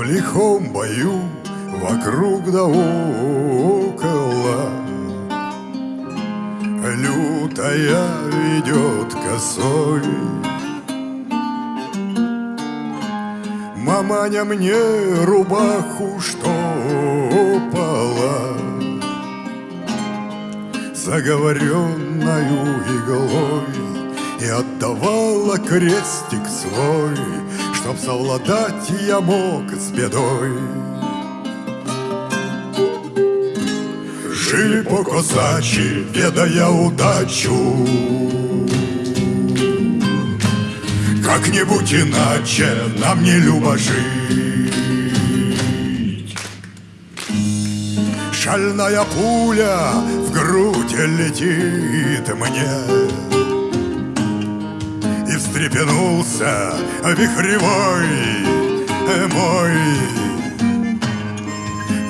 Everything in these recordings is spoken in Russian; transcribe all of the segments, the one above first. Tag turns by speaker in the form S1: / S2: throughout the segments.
S1: морском бою Вокруг да около. Лютая идет косой. Маманя мне рубаху штопала Заговоренную иглой И отдавала крестик свой Чтоб совладать я мог с бедой. Жили по козачи, ведая удачу. Как-нибудь иначе нам не любо жить. Шальная пуля в грудь летит мне встрепенулся вихревой мой.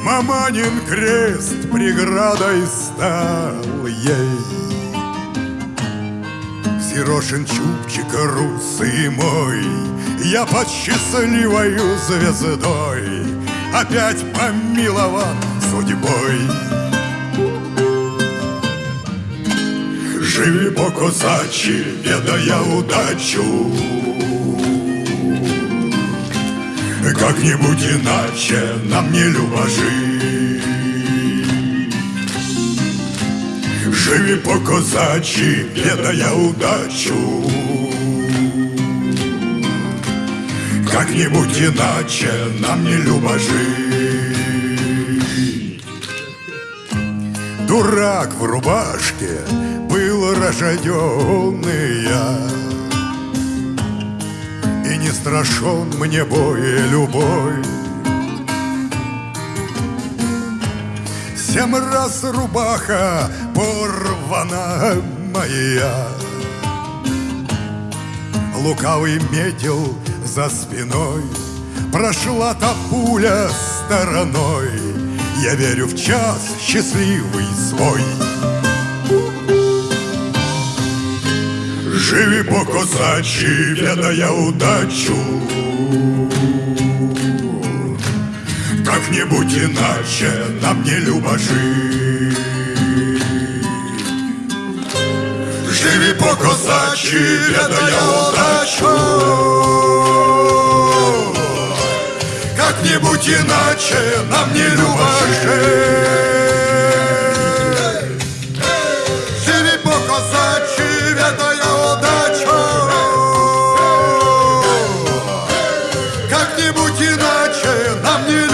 S1: Маманин крест преградой стал ей. Сирошин чубчик русый мой Я под счастливою звездой Опять помилован судьбой Живи по козачи, ведая удачу. Как-нибудь иначе нам не любо жить. Живи по козачи, ведая удачу. Как-нибудь иначе нам не любо жить. Дурак в рубашке я. И не страшен мне бой любой Семь раз рубаха порвана моя. Лукавый метил за спиной. Прошла та пуля стороной. Я верю в час счастливый свой Живи по козачи, ведая удачу. Как-нибудь иначе нам не любо жить. Живи по козачи, ведая удачу. Как-нибудь иначе нам не любо жить иначе нам не.